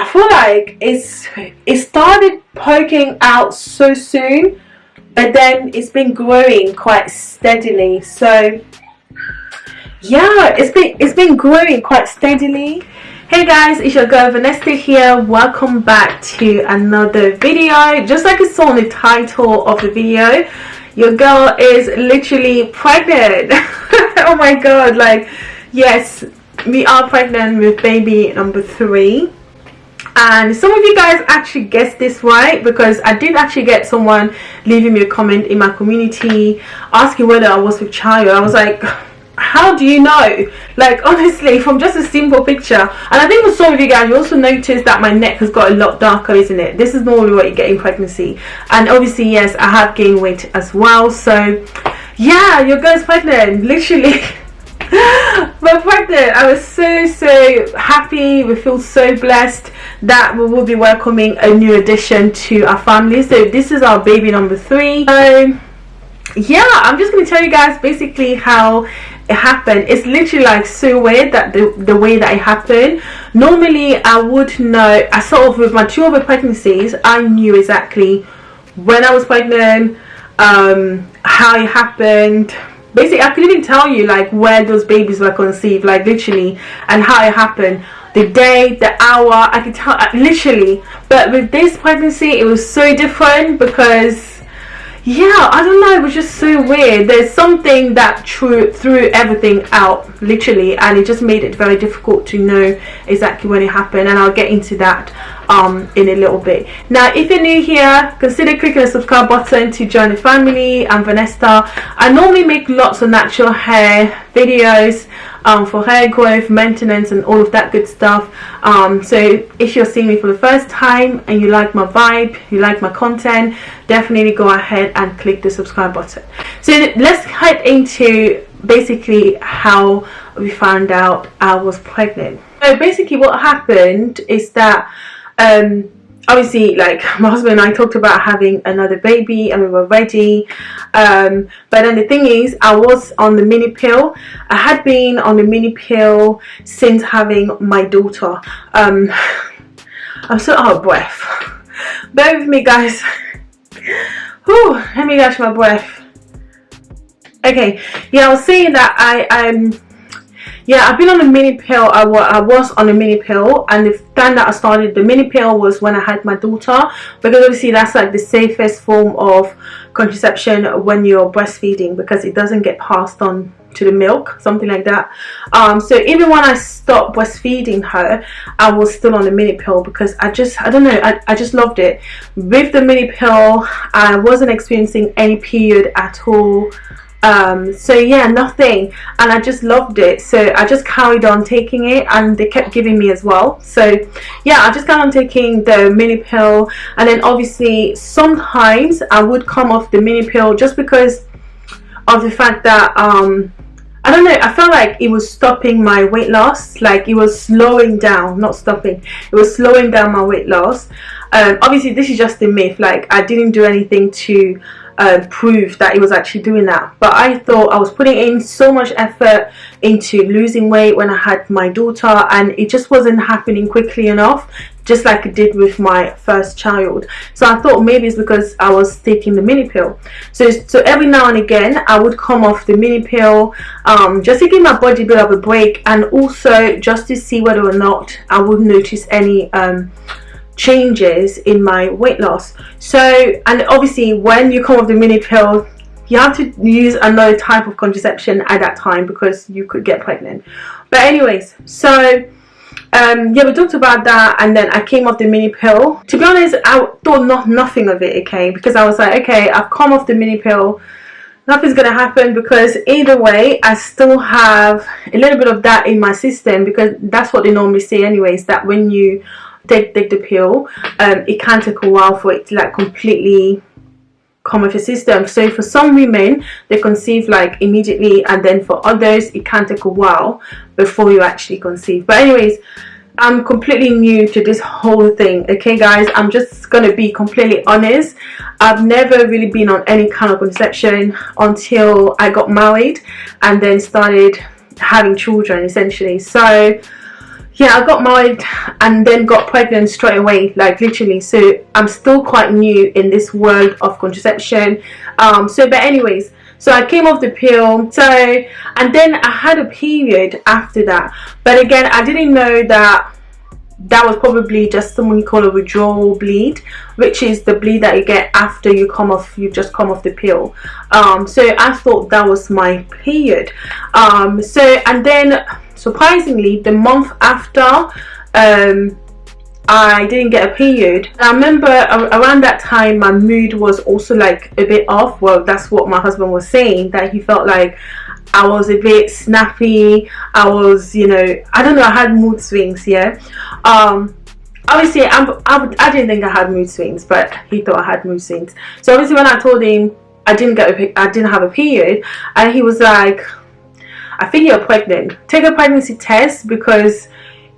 I feel like it's it started poking out so soon but then it's been growing quite steadily. So yeah it's been it's been growing quite steadily. Hey guys it's your girl Vanessa here. Welcome back to another video. Just like you saw in the title of the video your girl is literally pregnant. Oh my god like yes we are pregnant with baby number three and some of you guys actually guessed this right because I did actually get someone leaving me a comment in my community asking whether I was with child I was like how do you know? Like honestly from just a simple picture. And I think with some of you guys you also noticed that my neck has got a lot darker isn't it? This is normally what you get in pregnancy. And obviously yes I have gained weight as well. So yeah your girl's pregnant literally but pregnant i was so so happy we feel so blessed that we will be welcoming a new addition to our family. So this is our baby number three. Um yeah i'm just going to tell you guys basically how it happened. It's literally like so weird that the the way that it happened. Normally i would know i sort of with my two other pregnancies i knew exactly when i was pregnant um how it happened basically i couldn't even tell you like where those babies were conceived like literally and how it happened. The day the hour i could tell uh, literally. But with this pregnancy it was so different because yeah i don't know it was just so weird. There's something that threw threw everything out literally and it just made it very difficult to know exactly when it happened and i'll get into that um in a little bit. Now if you're new here consider clicking the subscribe button to join the family. I'm vanessa. I normally make lots of natural hair videos um, for hair growth, maintenance and all of that good stuff. Um, so if you're seeing me for the first time and you like my vibe, you like my content, definitely go ahead and click the subscribe button. So let's head into basically how we found out I was pregnant. So basically what happened is that um, obviously like my husband and I talked about having another baby and we were ready. Um, but then the thing is I was on the mini pill. I had been on the mini pill since having my daughter. Um, I'm so out of breath. Bear with me guys. Whew, let me catch my breath. Okay yeah I was saying that I um yeah i've been on a mini pill. I, I was on a mini pill and the time that i started the mini pill was when i had my daughter because obviously that's like the safest form of contraception when you're breastfeeding because it doesn't get passed on to the milk something like that. Um, so even when i stopped breastfeeding her i was still on the mini pill because i just i don't know I, I just loved it. With the mini pill i wasn't experiencing any period at all um so yeah nothing. And i just loved it. So i just carried on taking it and they kept giving me as well. So yeah i just carried on taking the mini pill. And then obviously sometimes i would come off the mini pill just because of the fact that um I don't know, I felt like it was stopping my weight loss, like it was slowing down, not stopping, it was slowing down my weight loss. Um, obviously this is just a myth, like I didn't do anything to uh, prove that it was actually doing that. But I thought I was putting in so much effort into losing weight when I had my daughter and it just wasn't happening quickly enough just like it did with my first child. So I thought maybe it's because I was taking the mini pill. So so every now and again I would come off the mini pill um, just to give my body a bit of a break and also just to see whether or not I would notice any um, changes in my weight loss. So and obviously when you come off the mini pill you have to use another type of contraception at that time because you could get pregnant. But anyways so um yeah we talked about that and then i came off the mini pill. To be honest i thought not nothing of it okay? Because i was like okay i've come off the mini pill. Nothing's gonna happen because either way I still have a little bit of that in my system because that's what they normally say anyways that when you take, take the pill um, it can take a while for it to like completely come off your system. So for some women they conceive like immediately and then for others it can take a while before you actually conceive. But anyways I'm completely new to this whole thing okay guys? I'm just gonna be completely honest. I've never really been on any kind of conception until I got married and then started having children essentially. So yeah i got married and then got pregnant straight away like literally. So i'm still quite new in this world of contraception. Um so but anyways so i came off the pill. So and then i had a period after that. But again i didn't know that that was probably just someone call a withdrawal bleed which is the bleed that you get after you come off you've just come off the pill. Um, so i thought that was my period. Um, so and then surprisingly the month after um, I didn't get a period. I remember around that time my mood was also like a bit off. Well, that's what my husband was saying that he felt like I was a bit snappy. I was, you know, I don't know, I had mood swings, yeah. Um, obviously, I'm, I, I didn't think I had mood swings, but he thought I had mood swings. So obviously when I told him I didn't get a, I didn't have a period, and he was like, I think you're pregnant. Take a pregnancy test because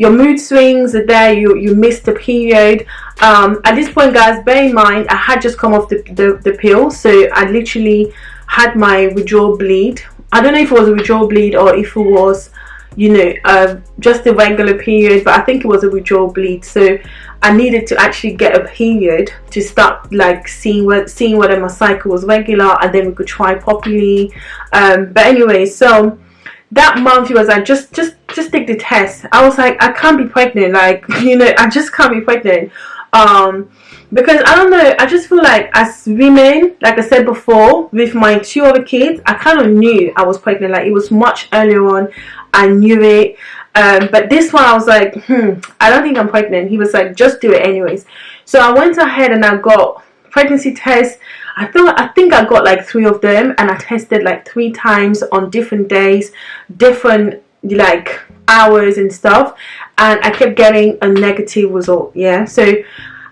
your mood swings are there you you missed the period. Um, at this point guys bear in mind i had just come off the, the, the pill so i literally had my withdrawal bleed. I don't know if it was a withdrawal bleed or if it was you know uh, just a regular period but i think it was a withdrawal bleed. So i needed to actually get a period to start like seeing what seeing whether my cycle was regular and then we could try properly. Um, but anyway so that month he was like just just just take the test. I was like i can't be pregnant. Like you know i just can't be pregnant. Um because i don't know i just feel like as women like i said before with my two other kids i kind of knew i was pregnant. Like it was much earlier on. I knew it. Um but this one i was like hmm i don't think i'm pregnant. He was like just do it anyways. So i went ahead and i got pregnancy test. I thought I think I got like three of them and I tested like three times on different days different like hours and stuff and I kept getting a negative result yeah? So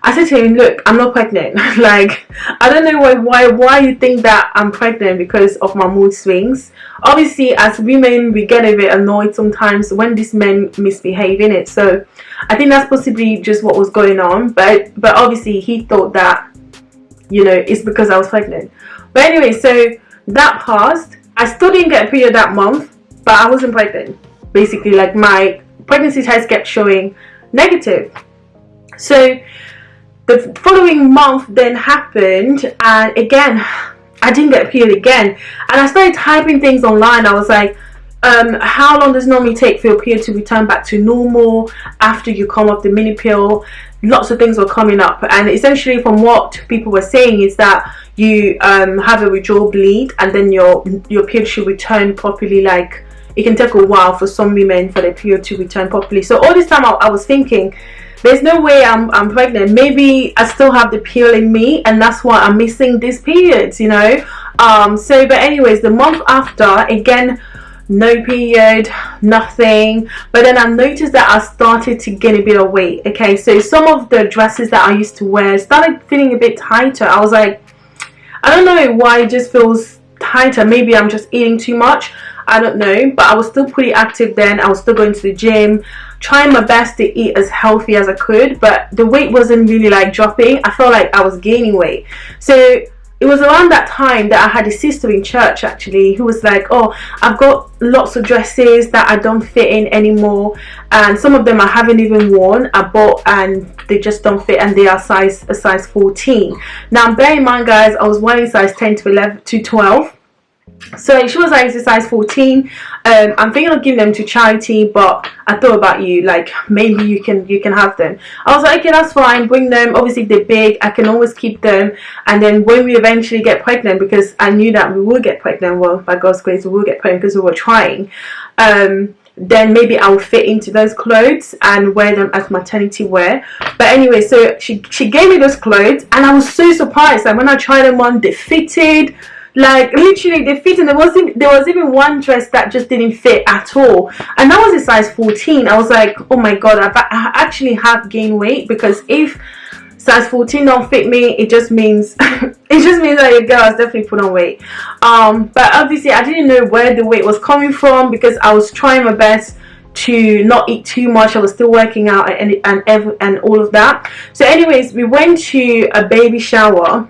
I said to him look I'm not pregnant. Like I don't know why why why you think that I'm pregnant because of my mood swings. Obviously as women we get a bit annoyed sometimes when these men misbehave in it so I think that's possibly just what was going on but but obviously he thought that you know it's because I was pregnant. But anyway so that passed. I still didn't get a period that month but I wasn't pregnant. Basically like my pregnancy test kept showing negative. So the following month then happened and again I didn't get a period again. And I started typing things online. I was like um, how long does normally take for your period to return back to normal after you come off the mini pill? Lots of things were coming up and essentially from what people were saying is that you um, have a withdrawal bleed and then your your period should return properly like it can take a while for some women for their period to return properly. So all this time I, I was thinking there's no way I'm, I'm pregnant. Maybe I still have the pill in me and that's why I'm missing these periods you know? Um so but anyways the month after again no period nothing. But then i noticed that i started to gain a bit of weight okay? So some of the dresses that i used to wear started feeling a bit tighter. I was like i don't know why it just feels tighter. Maybe i'm just eating too much. I don't know. But i was still pretty active then. I was still going to the gym trying my best to eat as healthy as i could. But the weight wasn't really like dropping. I felt like i was gaining weight. So it was around that time that I had a sister in church actually who was like oh I've got lots of dresses that I don't fit in anymore and some of them I haven't even worn. I bought and they just don't fit and they are size a size 14 now bear in mind guys I was wearing size 10 to 11 to 12 so she was like size 14 um, i'm thinking of giving them to charity but i thought about you like maybe you can you can have them. I was like okay that's fine bring them. Obviously they're big i can always keep them. And then when we eventually get pregnant because i knew that we will get pregnant well by god's grace we will get pregnant because we were trying um, then maybe I'll fit into those clothes and wear them as maternity wear. But anyway so she she gave me those clothes and I was so surprised. And when I tried them on they fitted like literally they fit and there wasn't there was even one dress that just didn't fit at all. And that was a size 14 i was like oh my god I've, i actually have gained weight because if size 14 don't fit me it just means it just means that your girl has definitely put on weight. Um but obviously i didn't know where the weight was coming from because i was trying my best to not eat too much. I was still working out and and and, and all of that. So anyways we went to a baby shower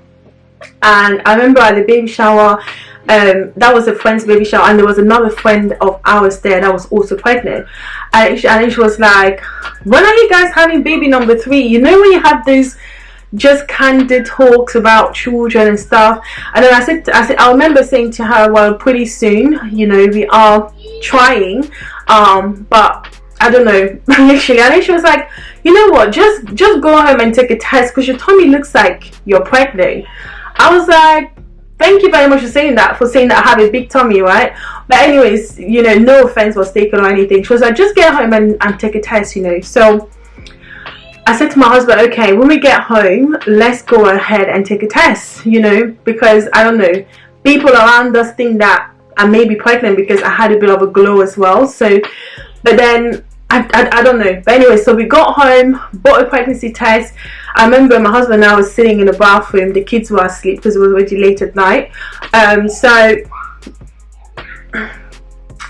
and I remember at the baby shower um, that was a friend's baby shower and there was another friend of ours there that was also pregnant. And she, and she was like when are you guys having baby number three? You know when you have these just candid talks about children and stuff? And then I said I said I remember saying to her well pretty soon you know we are trying um but I don't know. Literally and then she was like you know what? Just just go home and take a test because your tummy looks like you're pregnant I was like thank you very much for saying that for saying that I have a big tummy right but anyways you know no offense was taken or anything she was like just get home and, and take a test you know so I said to my husband, okay, when we get home, let's go ahead and take a test, you know, because I don't know, people around us think that I may be pregnant because I had a bit of a glow as well. So, but then I, I, I, don't know. But anyway, so we got home, bought a pregnancy test. I remember my husband and I was sitting in the bathroom. The kids were asleep because it was already late at night. Um, so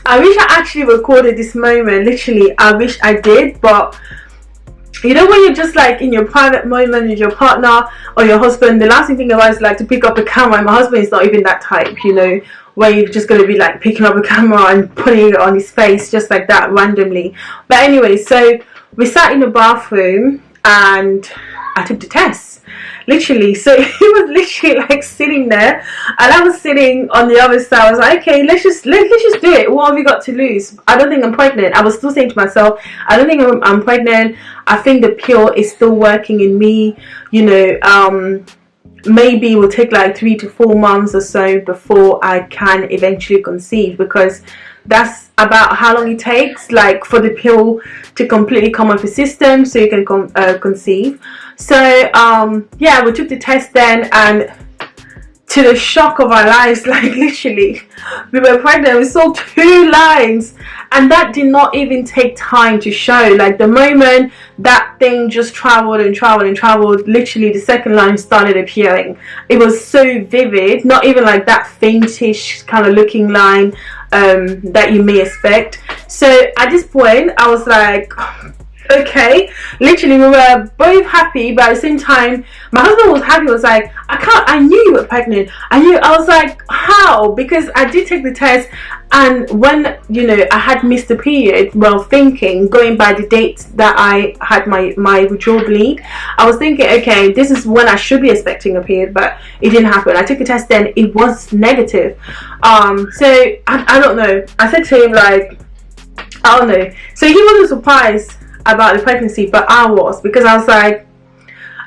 I wish I actually recorded this moment. Literally, I wish I did, but you know when you're just like in your private moment with your partner or your husband the last thing think about is like to pick up a camera my husband is not even that type you know where you're just going to be like picking up a camera and putting it on his face just like that randomly. But anyway so we sat in the bathroom and I took the test. Literally so he was literally like sitting there and I was sitting on the other side. I was like okay let's just let, let's just do it. What have we got to lose? I don't think I'm pregnant. I was still saying to myself I don't think I'm, I'm pregnant. I think the pill is still working in me you know um maybe it will take like three to four months or so before I can eventually conceive because that's about how long it takes like for the pill to completely come off the system so you can uh, conceive. So um yeah we took the test then and to the shock of our lives like literally. We were pregnant we saw two lines and that did not even take time to show. Like the moment that thing just traveled and traveled and traveled literally the second line started appearing. It was so vivid not even like that faintish kind of looking line um, that you may expect. So at this point I was like okay. Literally we were both happy but at the same time my husband was happy was like i can't i knew you were pregnant. I knew i was like how? Because i did take the test and when you know i had missed the period well thinking going by the date that i had my my withdrawal bleed i was thinking okay this is when i should be expecting a period but it didn't happen. I took a test then it was negative. Um so I, I don't know. I said to him like I don't know. So he wasn't surprised about the pregnancy but I was because I was like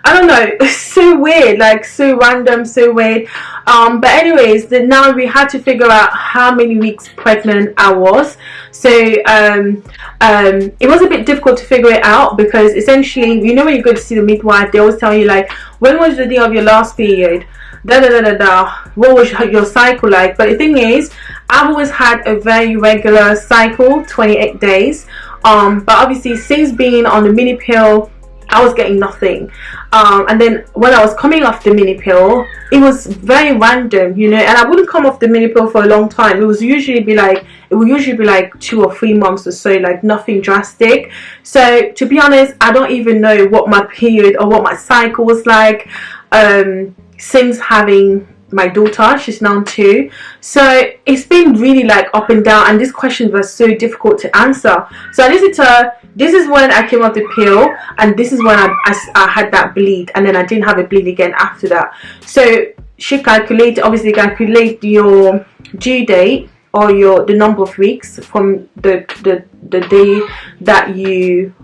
I don't know it's so weird like so random so weird. Um but anyways then now we had to figure out how many weeks pregnant I was. So um um it was a bit difficult to figure it out because essentially you know when you go to see the midwife they always tell you like when was the day of your last period? Da da da da da. What was your cycle like? But the thing is I've always had a very regular cycle 28 days um but obviously since being on the mini pill I was getting nothing. Um, and then when I was coming off the mini pill it was very random you know and I wouldn't come off the mini pill for a long time. It was usually be like it would usually be like two or three months or so like nothing drastic. So to be honest I don't even know what my period or what my cycle was like um, since having my daughter. She's now two. So it's been really like up and down and these questions were so difficult to answer. So I listened to this is when I came off the pill and this is when I, I, I had that bleed and then I didn't have a bleed again after that. So she calculated obviously calculate your due date or your the number of weeks from the the, the day that you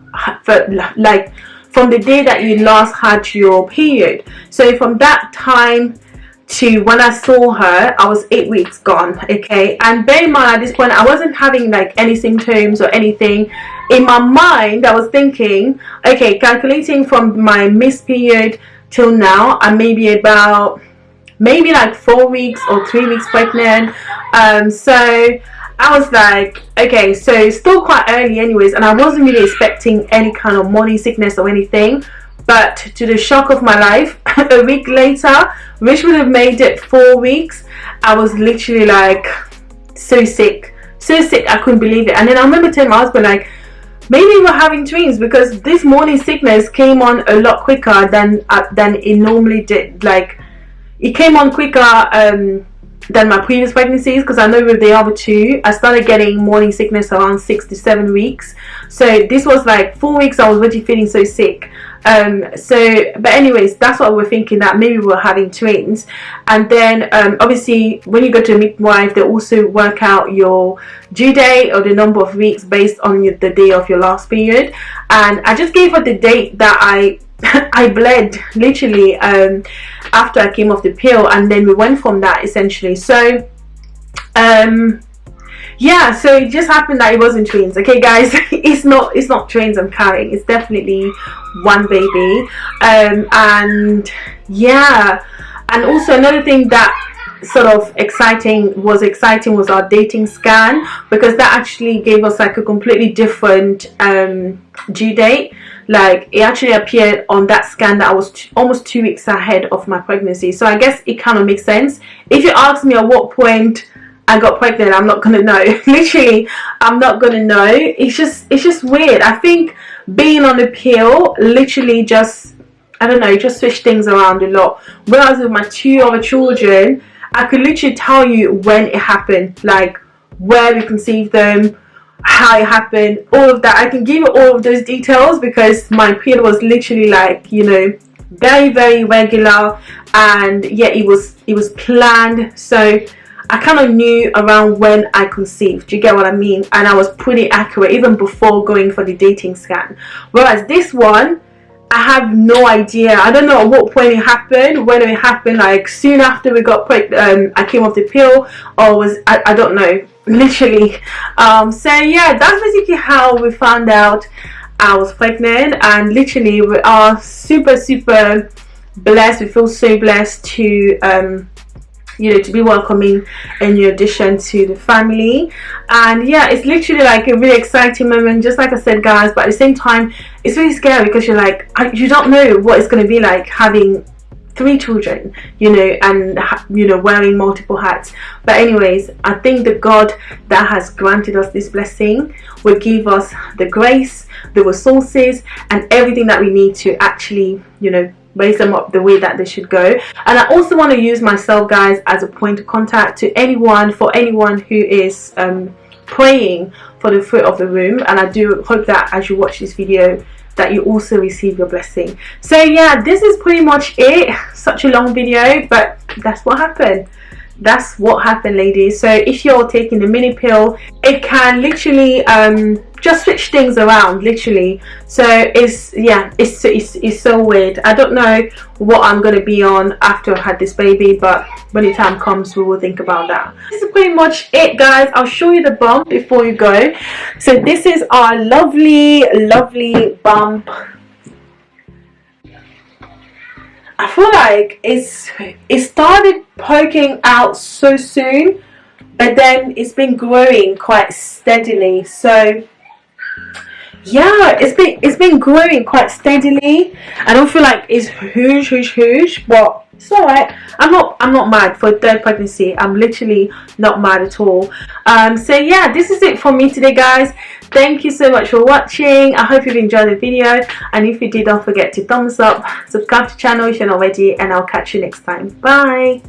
like from the day that you last had your period. So from that time to when I saw her I was eight weeks gone okay? And bear in mind at this point I wasn't having like any symptoms or anything. In my mind I was thinking okay calculating from my missed period till now I'm maybe about maybe like four weeks or three weeks pregnant. Um so I was like okay so still quite early anyways and I wasn't really expecting any kind of morning sickness or anything but to the shock of my life a week later which would have made it four weeks I was literally like so sick. So sick I couldn't believe it. And then I remember telling my husband like maybe we're having twins because this morning sickness came on a lot quicker than uh, than it normally did. Like it came on quicker um than my previous pregnancies because I know with the other two I started getting morning sickness around six to seven weeks. So this was like four weeks I was already feeling so sick um so but anyways that's what we're thinking that maybe we're having twins. And then um obviously when you go to a midwife they also work out your due date or the number of weeks based on the day of your last period. And I just gave her the date that I I bled literally um, after I came off the pill. And then we went from that essentially. So um, yeah so it just happened that it wasn't twins. Okay guys it's not it's not twins I'm carrying. It's definitely one baby. Um, and yeah and also another thing that sort of exciting was exciting was our dating scan because that actually gave us like a completely different um, due date. Like it actually appeared on that scan that I was almost two weeks ahead of my pregnancy. So I guess it kind of makes sense. If you ask me at what point I got pregnant I'm not gonna know. Literally I'm not gonna know. It's just it's just weird. I think being on the pill literally just I don't know just switch things around a lot. When I was with my two other children I could literally tell you when it happened like where we conceived them how it happened all of that. I can give you all of those details because my period was literally like you know very very regular and yeah it was it was planned. So I kind of knew around when I conceived do you get what I mean? And I was pretty accurate even before going for the dating scan. Whereas this one I have no idea. I don't know at what point it happened when it happened like soon after we got pregnant um, I came off the pill or was I, I don't know literally. Um, so yeah that's basically how we found out I was pregnant and literally we are super super blessed. We feel so blessed to um, you know to be welcoming a new addition to the family. And yeah it's literally like a really exciting moment just like I said guys but at the same time it's really scary because you're like you don't know what it's going to be like having three children you know and you know wearing multiple hats. But anyways i think the god that has granted us this blessing. Will give us the grace the resources and everything that we need to actually you know raise them up the way that they should go. And i also want to use myself guys as a point of contact to anyone for anyone who is um, praying for the fruit of the womb. And i do hope that as you watch this video that you also receive your blessing. So yeah this is pretty much it. Such a long video but that's what happened. That's what happened ladies. So if you're taking the mini pill it can literally um just switch things around literally. So it's yeah it's, it's it's so weird. I don't know what i'm gonna be on after i've had this baby but when the time comes we will think about that. This is pretty much it guys. I'll show you the bump before you go. So this is our lovely lovely bump. I feel like it's it started poking out so soon but then it's been growing quite steadily. So yeah it's been it's been growing quite steadily. I don't feel like it's huge huge huge but it's all right i'm not i'm not mad for a third pregnancy. I'm literally not mad at all. Um so yeah this is it for me today guys. Thank you so much for watching. I hope you've enjoyed the video. And if you did don't forget to thumbs up subscribe to the channel if you're not already and i'll catch you next time. Bye